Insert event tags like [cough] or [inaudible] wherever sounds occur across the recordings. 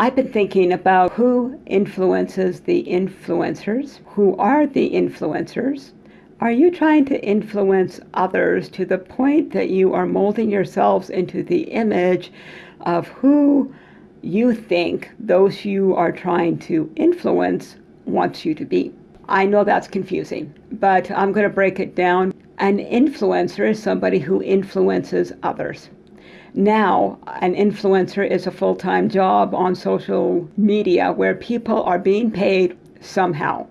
I've been thinking about who influences the influencers, who are the influencers. Are you trying to influence others to the point that you are molding yourselves into the image of who you think those you are trying to influence wants you to be? I know that's confusing, but I'm going to break it down. An influencer is somebody who influences others. Now, an influencer is a full time job on social media where people are being paid somehow.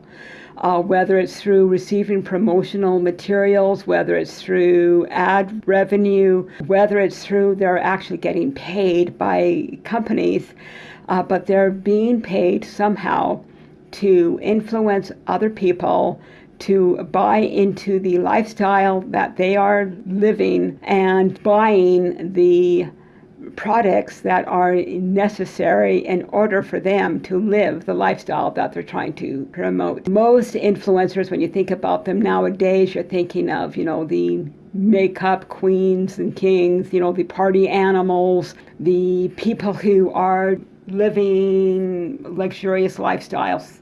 Uh, whether it's through receiving promotional materials, whether it's through ad revenue, whether it's through they're actually getting paid by companies, uh, but they're being paid somehow to influence other people to buy into the lifestyle that they are living and buying the products that are necessary in order for them to live the lifestyle that they're trying to promote. Most influencers, when you think about them nowadays, you're thinking of, you know, the makeup queens and kings, you know, the party animals, the people who are living luxurious lifestyles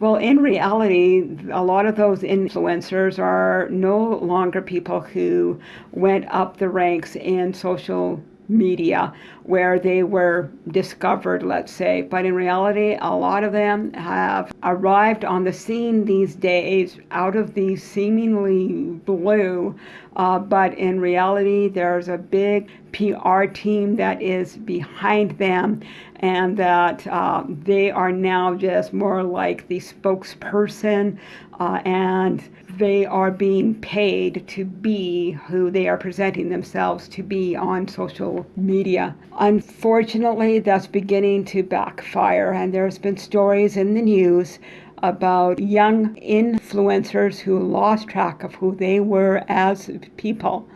well, in reality, a lot of those influencers are no longer people who went up the ranks in social media where they were discovered, let's say. But in reality, a lot of them have arrived on the scene these days out of the seemingly blue. Uh, but in reality, there's a big PR team that is behind them, and that uh, they are now just more like the spokesperson uh, and they are being paid to be who they are presenting themselves to be on social media. Unfortunately, that's beginning to backfire, and there's been stories in the news about young influencers who lost track of who they were as people,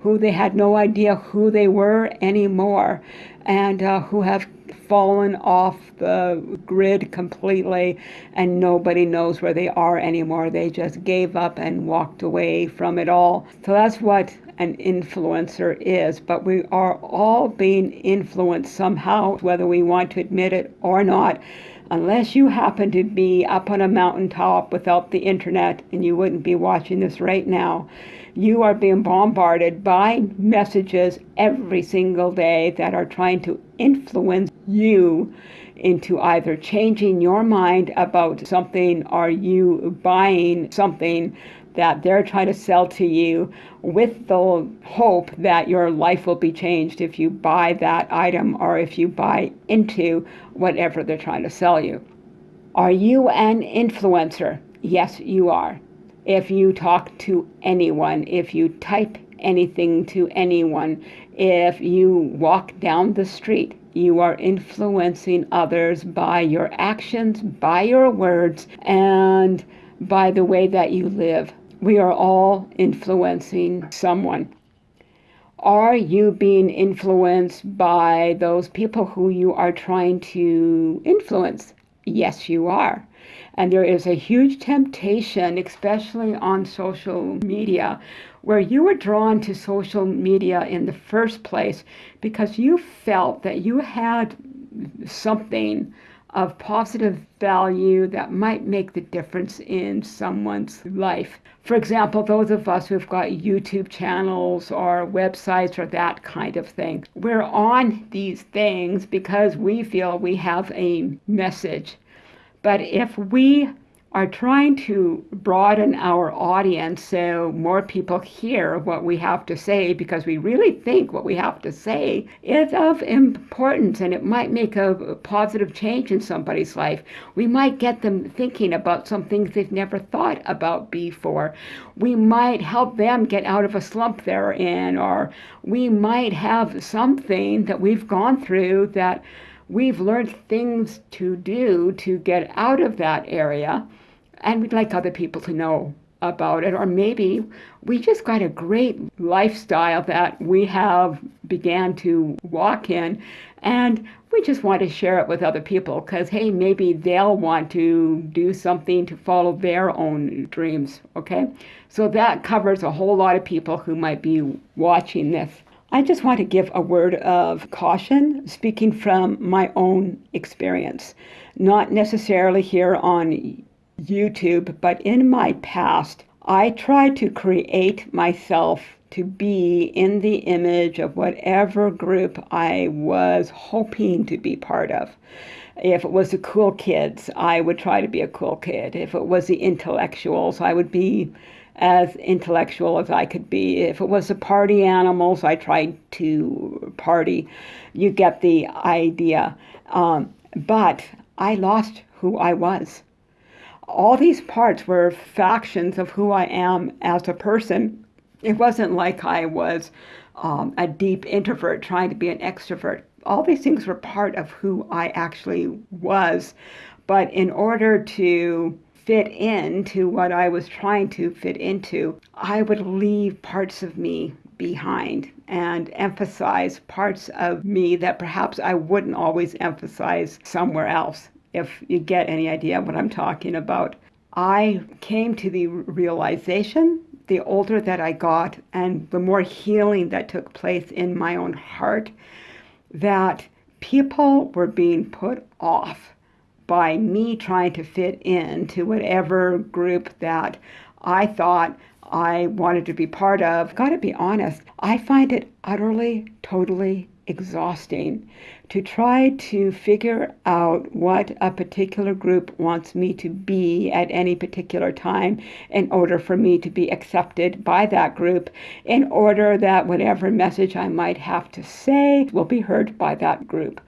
who they had no idea who they were anymore, and uh, who have fallen off the grid completely and nobody knows where they are anymore. They just gave up and walked away from it all. So that's what an influencer is, but we are all being influenced somehow, whether we want to admit it or not. Unless you happen to be up on a mountaintop without the internet, and you wouldn't be watching this right now, you are being bombarded by messages every single day that are trying to influence you into either changing your mind about something or you buying something that they're trying to sell to you with the hope that your life will be changed if you buy that item or if you buy into whatever they're trying to sell you. Are you an influencer? Yes, you are. If you talk to anyone, if you type anything to anyone, if you walk down the street, you are influencing others by your actions, by your words, and by the way that you live. We are all influencing someone. Are you being influenced by those people who you are trying to influence? Yes, you are. And there is a huge temptation, especially on social media, where you were drawn to social media in the first place because you felt that you had something of positive value that might make the difference in someone's life. For example, those of us who've got YouTube channels or websites or that kind of thing, we're on these things because we feel we have a message. But if we are trying to broaden our audience so more people hear what we have to say because we really think what we have to say is of importance and it might make a positive change in somebody's life. We might get them thinking about some things they've never thought about before. We might help them get out of a slump they're in, or we might have something that we've gone through that we've learned things to do to get out of that area and we'd like other people to know about it. Or maybe we just got a great lifestyle that we have began to walk in and we just want to share it with other people because hey maybe they'll want to do something to follow their own dreams okay? So that covers a whole lot of people who might be watching this. I just want to give a word of caution, speaking from my own experience, not necessarily here on YouTube, but in my past. I tried to create myself to be in the image of whatever group I was hoping to be part of. If it was the cool kids, I would try to be a cool kid. If it was the intellectuals, I would be as intellectual as I could be. If it was the party animals, I tried to party. You get the idea. Um, but I lost who I was. All these parts were factions of who I am as a person. It wasn't like I was um, a deep introvert trying to be an extrovert. All these things were part of who I actually was. But in order to fit into what I was trying to fit into, I would leave parts of me behind and emphasize parts of me that perhaps I wouldn't always emphasize somewhere else, if you get any idea what I'm talking about. I came to the realization the older that I got and the more healing that took place in my own heart that people were being put off by me trying to fit into whatever group that I thought I wanted to be part of. Got to be honest, I find it utterly, totally exhausting to try to figure out what a particular group wants me to be at any particular time in order for me to be accepted by that group, in order that whatever message I might have to say will be heard by that group.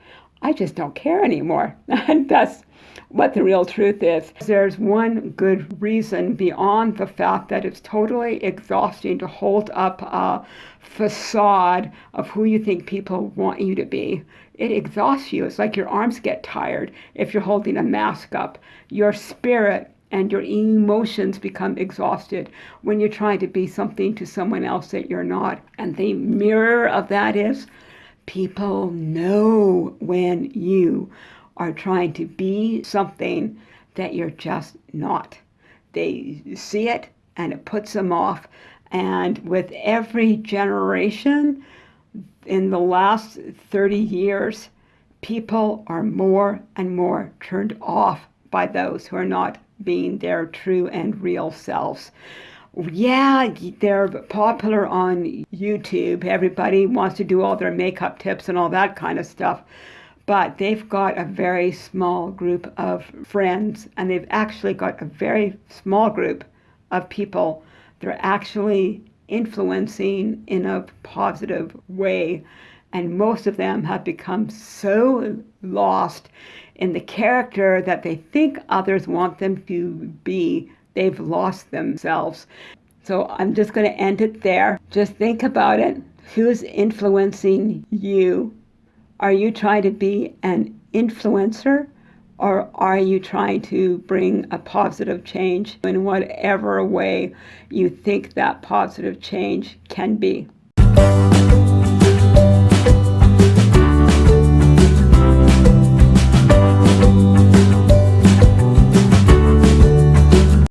I just don't care anymore. [laughs] And that's what the real truth is. There's one good reason beyond the fact that it's totally exhausting to hold up a facade of who you think people want you to be. It exhausts you. It's like your arms get tired if you're holding a mask up. Your spirit and your emotions become exhausted when you're trying to be something to someone else that you're not. And the mirror of that is people know when you are trying to be something that you're just not. They see it and it puts them off. And with every generation in the last 30 years, people are more and more turned off by those who are not being their true and real selves. Yeah, they're popular on YouTube. Everybody wants to do all their makeup tips and all that kind of stuff but they've got a very small group of friends, and they've actually got a very small group of people they're actually influencing in a positive way. And most of them have become so lost in the character that they think others want them to be, they've lost themselves. So I'm just going to end it there. Just think about it. Who's influencing you are you trying to be an influencer or are you trying to bring a positive change in whatever way you think that positive change can be?